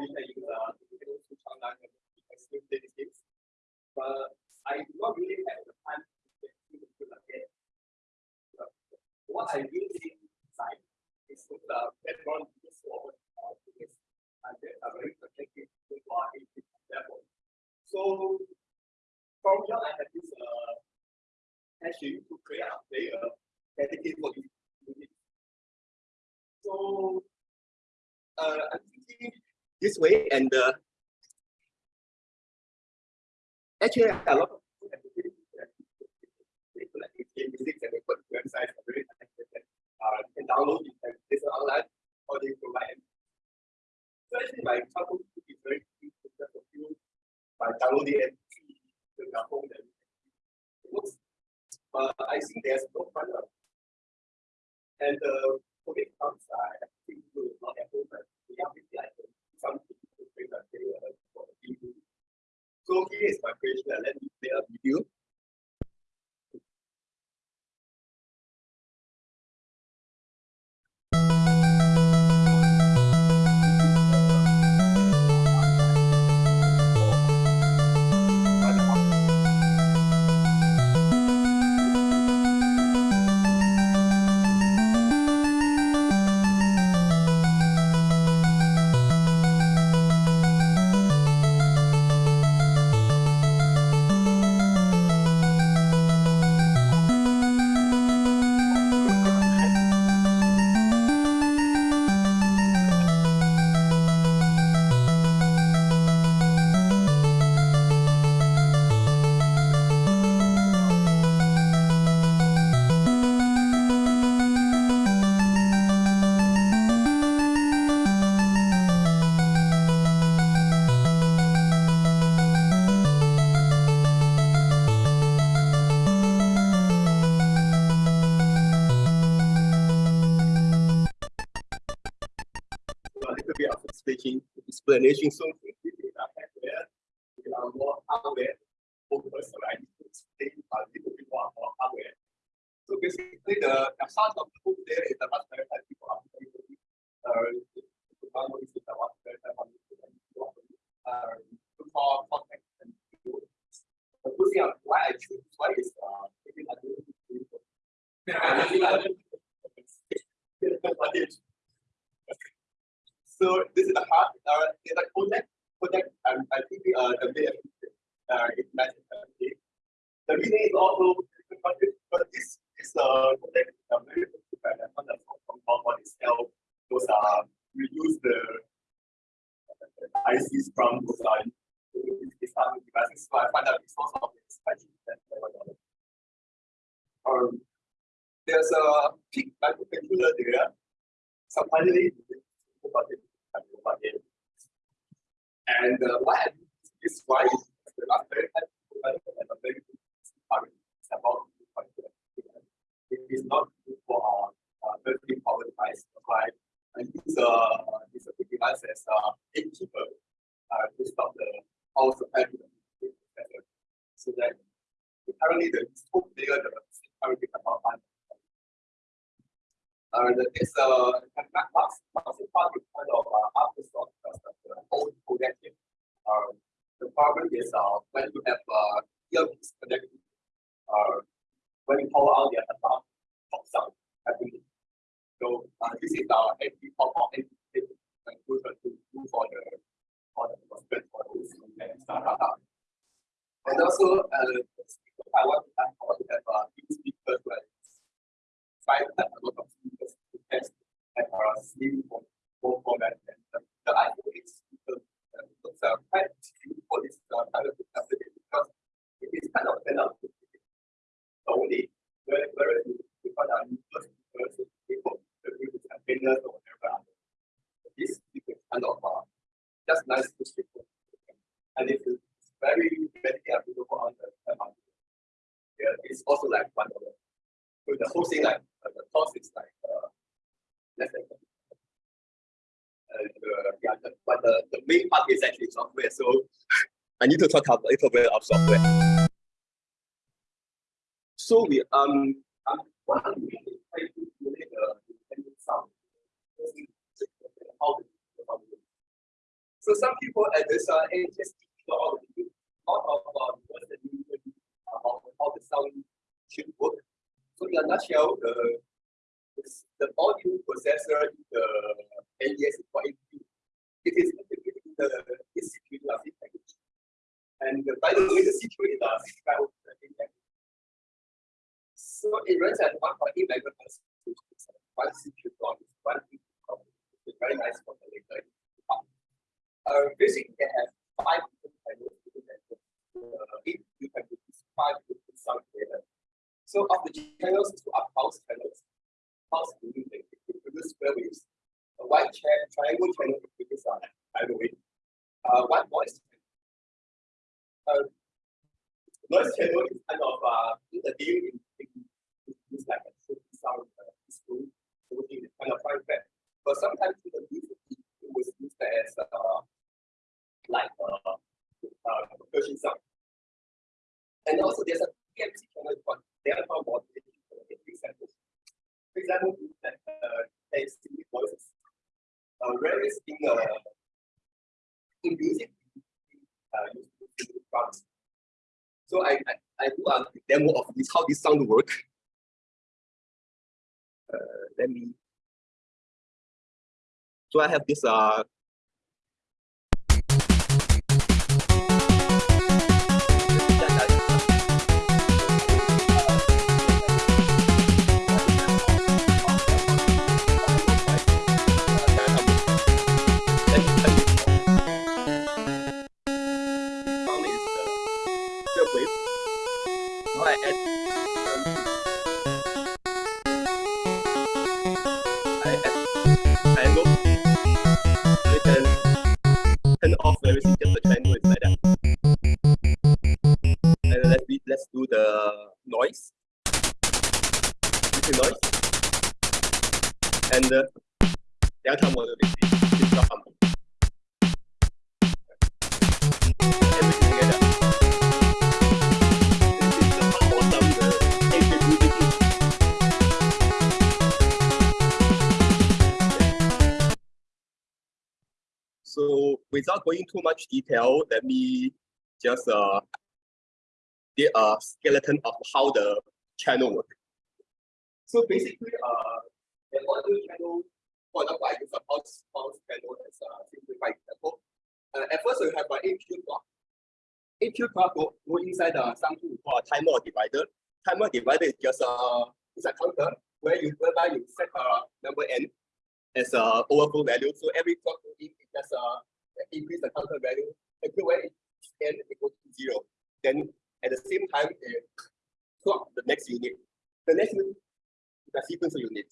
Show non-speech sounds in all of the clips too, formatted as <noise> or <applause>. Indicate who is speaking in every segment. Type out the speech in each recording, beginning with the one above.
Speaker 1: we can use uh, still play these games. But I do not really have the time to get to the again. But what I really inside is with the background is for uh, because I get a very protective to our level. So from here I have this uh hashing to create a player dedicated for this. So uh, I'm thinking this way and uh, actually a lot of music and put websites are very uh, you can download it and listen online or they provide so actually my childhood is very easy for you by downloading and see the home that it looks but I think there's no fun and uh COVID comes I think we will not have home but we have maybe like some bring a uh, for so here is my question. Let me play a video. Speaking explanation. So we are more hardware focused, right? Explain a little bit more hardware. So basically, the, the heart of the book there is the are uh, one is Pi uh, to call contact and the thing why I choose why is uh, taking a little bit so this is the heart. Uh, is a project. Project. Um, I think uh, the way uh, it matches. The reason is also but this is a project. Uh, very different on the for itself. Those are reduce the, the ICs from those are Islamic devices. So I find out the source of this um, there's a PIC microcontroller there. So finally, and uh, why this why the last very a about it is not good for our very power device, right? And use uh, this device as a gatekeeper uh, to stop the power supply to the so that currently the scope layer the currently cannot uh, it's a massive part is kind of uh, afterthought because of the old connected. Uh, the problem is uh, when you have uh, earpiece connected, uh, when you power out the alarm pops out happening. So uh, this is our anti pop out anti conclusion to do for the for the prospect for those and startup. And also, uh, I want to have, have uh, new speakers where five a lot of test and are slim for, for format. And the, the idea is the, the, the quite for this uh, kind of capacity because it is kind of enough only where where you find out first person people the containers or whatever. This is kind of uh, just nice to see. And it is very very available on the market. Yeah, it's also like one of the so the whole thing like uh, the cost is like uh, and, uh, yeah, the, but the, the main part is actually software. So I need to talk a little bit of software. So we um um so So some people at this uh, the out of uh, what's the about how the sound should work. So in a nutshell, the the audio processor in the NES is quite. It is the CPU logic package. And by the way, the CPU is a 65 volt package. So it runs at 1.8 megahertz, which is one CPU clock, one CPU clock. It's very nice for the later. Uh, basically, they have five different channels within that. Uh, can use five different sound data. So of the channels, two are pulse channels. Pulse meaning they produce square waves. A white cha- triangle channel produces a tidal wave. Uh, one voice. Uh, noise channel is kind of uh, the game in, in, in, it's like a tricky sound uh, school, we kind of find that. But sometimes in the music, it was used as uh, like uh, uh, percussion sound. And also there's a PMC channel called delta modulation for examples. For example, that uh, there's singing voices. Uh, whereas in uh, in music, uh. So I, I, I do a demo of this, how this sound work. Uh, let me. So I have this uh And. This is So without going too much detail, let me just uh get a skeleton of how the channel works. So basically, uh, the audio channel, for example, I use a pulse pulse channel as a simplified example. Uh, at first, we have an APU clock. APU clock go, go inside uh, something we call a timer divider. Timer divider is just a it's a counter where you whereby you set a number n as a overflow value. So every clock in, it just uh, increase the counter value until when it n equal to zero. Then at the same time, it clock the next unit. The next unit is a sequencer unit.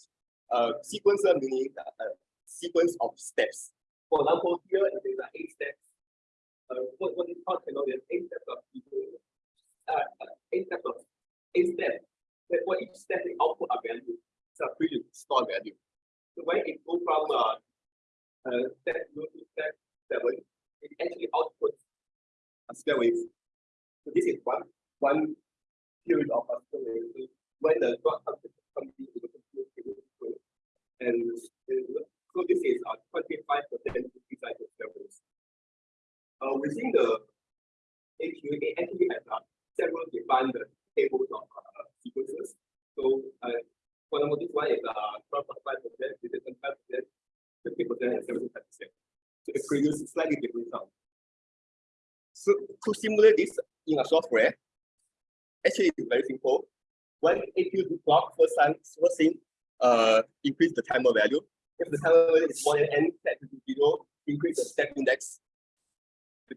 Speaker 1: Uh, sequencer meaning a, a sequence of steps. For example, here it is uh, eight steps. Uh, what, what is called cannot is eight steps of. Uh, uh, eight steps of eight steps. But for each step, they output a value. It's a pre stored value. So when it goes from uh, uh, step zero to step seven, it actually outputs a square wave. So this is one one period of a square wave. So when the clock comes to comes into the computer, it will go. and uh, so this is a twenty-five percent increase cycle square waves. Uh, within the APU, it actually has uh, several defined tables of uh, sequences. So uh, one is uh twelve point five percent, this is five percent, fifty percent, and seventy-five percent. So it produces slightly different sound. So to simulate this in a software, actually it's very simple. When APU do clock, first time, first thing, uh, increase the timer value. If the timer value is more than n set to zero, increase the step index.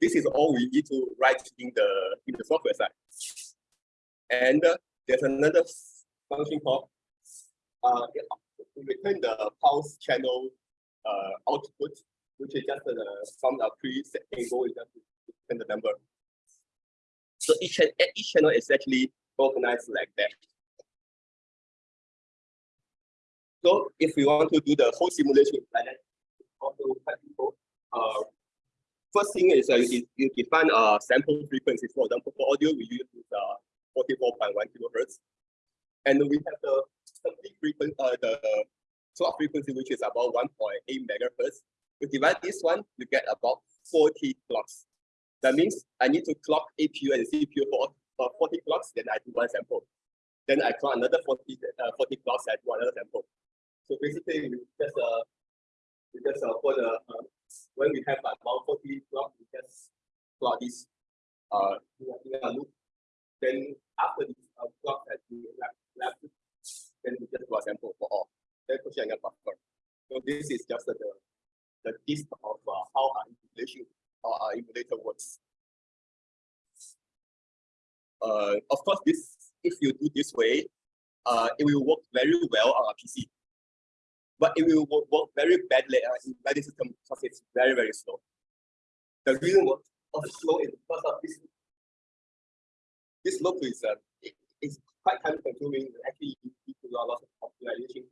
Speaker 1: This is all we need to write in the in the software side. And uh, there's another function called uh, return the pulse channel uh, output, which is just uh, from a preset table, is just return the number. So each, each channel is actually organized like that. So if we want to do the whole simulation like that. Uh, first thing is uh, you, you define a sample frequency. For example, for audio, we use uh, 44.1 kilohertz. And we have the complete frequency, uh, the clock frequency, which is about 1.8 megahertz. We divide this one, you get about 40 clocks. That means I need to clock APU and CPU for, for 40 clocks, then I do one sample. Then I clock another 40, uh, 40 clocks, I do another sample. So basically, we just uh, we just uh, for the uh, when we have about 40 clocks, we just plot this uh in a loop. Then after this uh, clock has been left, left, then we just do a sample for all. Then pushing a buffer. So this is just the the gist of uh, how our emulation our emulator works. Uh, of course, this if you do this way, uh, it will work very well on a PC. But it will work, work very badly uh, in embedded system because it's very, very slow. The reason of slow is because of this. This loop is uh, it, it's quite time consuming. Actually, you need to lot of optimization,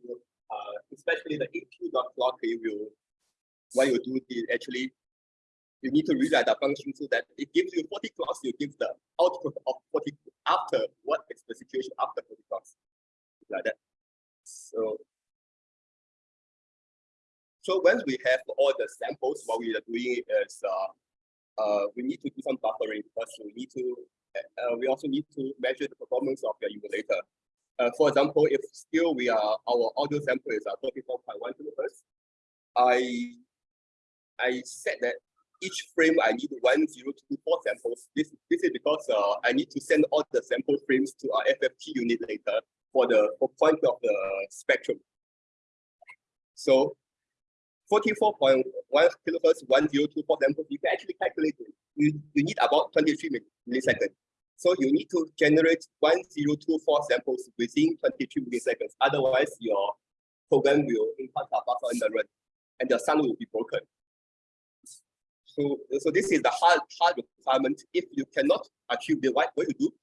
Speaker 1: uh, especially the APU.clock will what you do is actually you need to rewrite the function so that it gives you 40 clocks, you give the output of 40 after what is the situation after 40 clocks. Like that. So so once we have all the samples, what we are doing is uh, uh, we need to do some buffering because we need to uh, we also need to measure the performance of your emulator. Uh, for example, if still we are our audio sample is at 34.1 kilohertz, I I said that each frame I need one zero two four samples. This this is because uh, I need to send all the sample frames to our FFT unit later for the for point of the spectrum. So 44.1 kilohertz, 1024 samples, you can actually calculate it. You, you need about 23 milliseconds. So you need to generate 1024 samples within 23 milliseconds. Otherwise, your program will impact the buffer in the run and the sound will be broken. So, so this is the hard, hard requirement. If you cannot achieve the right, what you do?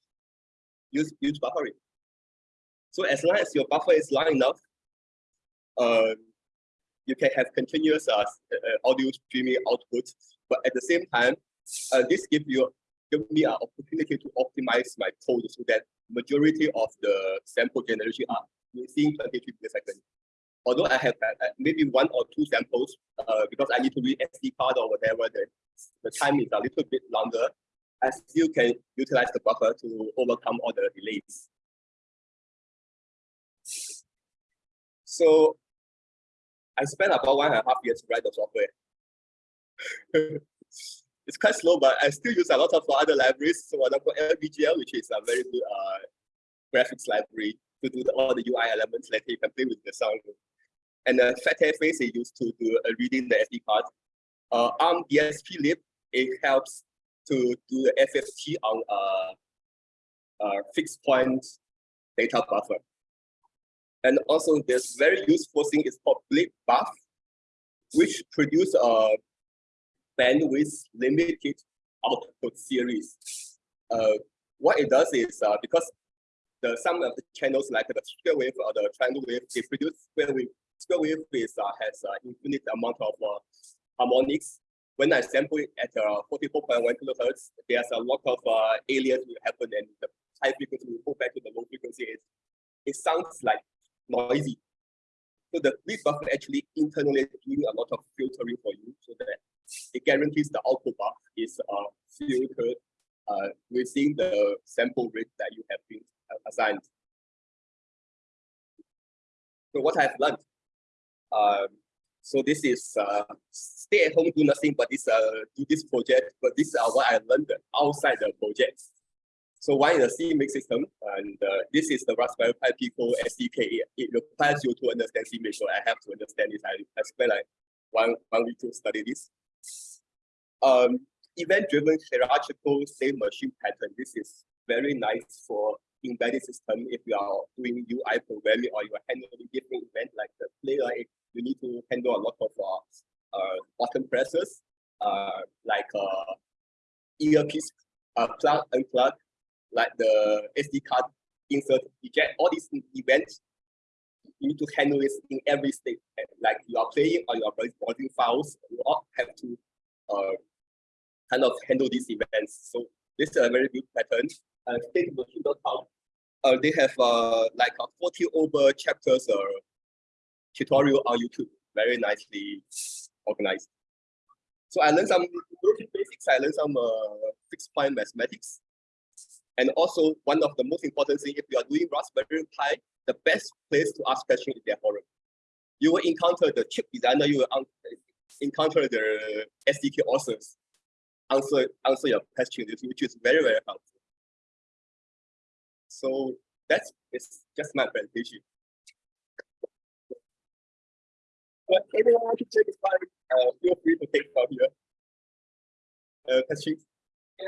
Speaker 1: Use, use buffering. So as long as your buffer is long enough, uh, you can have continuous uh, uh, audio streaming output, but at the same time, uh, this gives you give me an opportunity to optimize my code so that majority of the sample generation are within 23 milliseconds although I have uh, maybe one or two samples, uh, because I need to read SD card or whatever, the, the time is a little bit longer, I still can utilize the buffer to overcome all the delays. So I spent about one and a half years to write the software. <laughs> it's quite slow, but I still use a lot of other libraries. So for example, LVGL, which is a very good uh, graphics library to do the, all the UI elements, like you can play with the sound and the FatFs is used to do uh, reading the SD card. Uh, on DSP lib, it helps to do the FFT on a, a fixed point data buffer. And also this very useful thing is called blip buff, which produce a bandwidth limited output series. Uh, what it does is uh, because the some of the channels like the square wave or the triangle wave, they produce square wave square wave is, uh, has an uh, infinite amount of uh, harmonics. When I sample it at uh, 44.1 kilohertz, there's a lot of uh, alias will happen and the high frequency will go back to the low frequency. It, it sounds like noisy. So the blip buffer actually internally doing a lot of filtering for you so that it guarantees the output buff is uh, filtered uh, within the sample rate that you have been uh, assigned. So what I've learned um, so this is uh, stay at home, do nothing, but this uh, do this project. But this is what I learned outside the project. So one is the CMake system, and uh, this is the Raspberry Pi Pico SDK. It requires you to understand CMake, so I have to understand this. I, I spent like one, one week to study this. Um, Event-driven hierarchical state machine pattern. This is very nice for embedded system if you are doing UI programming or you are handling different events like the player, you need to handle a lot of uh, uh, button presses, uh, like uh, earpiece uh, plug, unplug, like the SD card insert, eject, all these events, you need to handle this in every state. Like you are playing or you are recording files, you all have to uh, kind of handle these events. So this is a very good pattern. Uh, statemachine.com uh, they have uh, like a 40 over chapters uh, tutorial on YouTube, very nicely organized.
Speaker 2: So I learned some basic basics. I learned some uh, fixed point mathematics. And also one of the most important thing, if you are doing Raspberry Pi, the best place to ask questions is their forum. You will encounter the chip designer, you will encounter the SDK authors, answer answer your questions, which is very, very helpful. So that's it's just my presentation. But anyone want to take uh, feel free to take from here. Uh, questions?
Speaker 3: Yeah,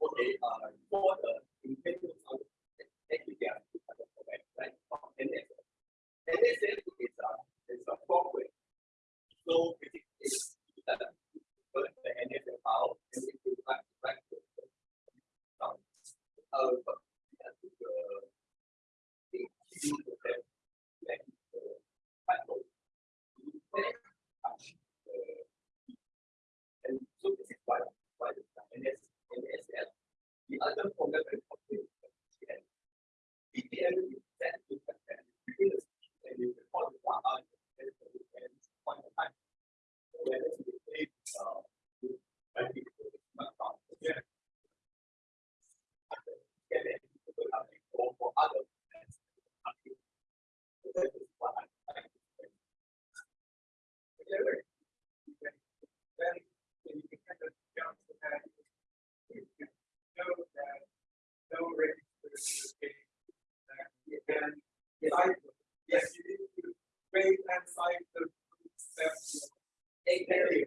Speaker 1: that okay, uh, for the intention of
Speaker 3: Amen.